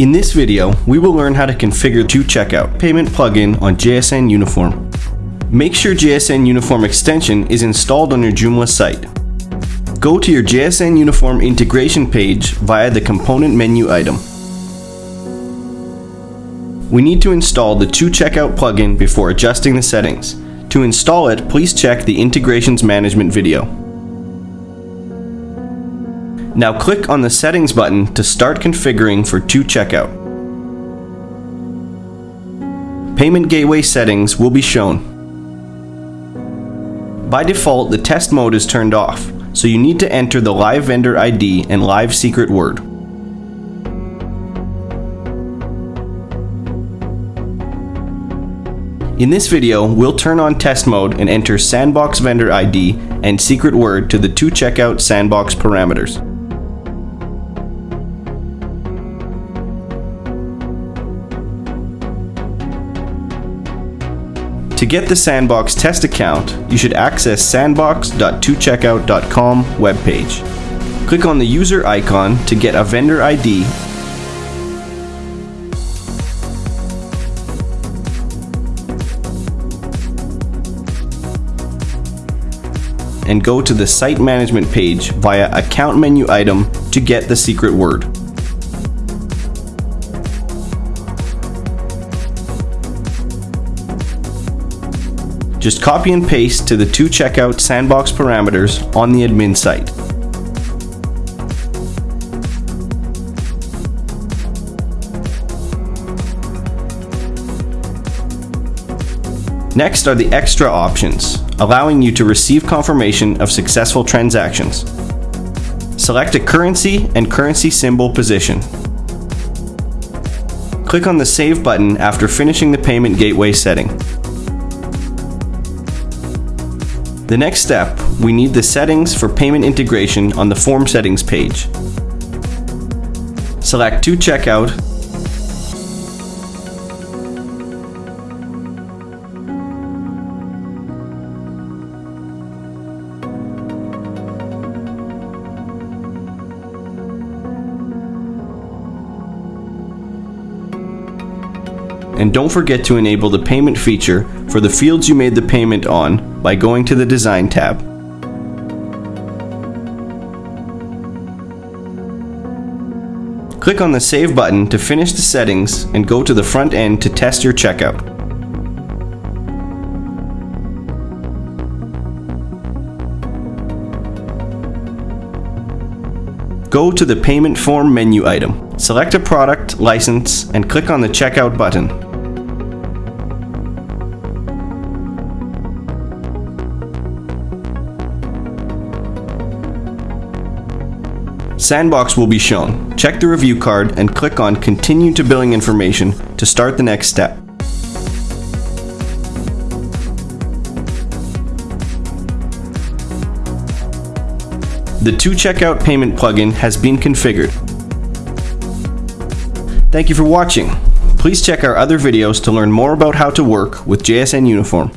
In this video, we will learn how to configure 2Checkout payment plugin on JSN Uniform. Make sure JSN Uniform extension is installed on your Joomla site. Go to your JSN Uniform integration page via the component menu item. We need to install the 2Checkout plugin before adjusting the settings. To install it, please check the integrations management video. Now click on the settings button to start configuring for 2Checkout. Payment gateway settings will be shown. By default, the test mode is turned off, so you need to enter the live vendor ID and live secret word. In this video, we'll turn on test mode and enter sandbox vendor ID and secret word to the 2Checkout sandbox parameters. To get the Sandbox test account, you should access sandbox.2checkout.com webpage. Click on the user icon to get a vendor ID and go to the site management page via account menu item to get the secret word. Just copy and paste to the 2Checkout sandbox parameters on the admin site. Next are the extra options, allowing you to receive confirmation of successful transactions. Select a currency and currency symbol position. Click on the Save button after finishing the payment gateway setting. The next step, we need the settings for payment integration on the form settings page. Select 2Checkout And don't forget to enable the payment feature for the fields you made the payment on by going to the Design tab. Click on the Save button to finish the settings and go to the front end to test your checkout. Go to the Payment Form menu item. Select a product, license, and click on the Checkout button. Sandbox will be shown. Check the review card and click on Continue to Billing Information to start the next step. The 2Checkout payment plugin has been configured. Thank you for watching. Please check our other videos to learn more about how to work with JSN Uniform.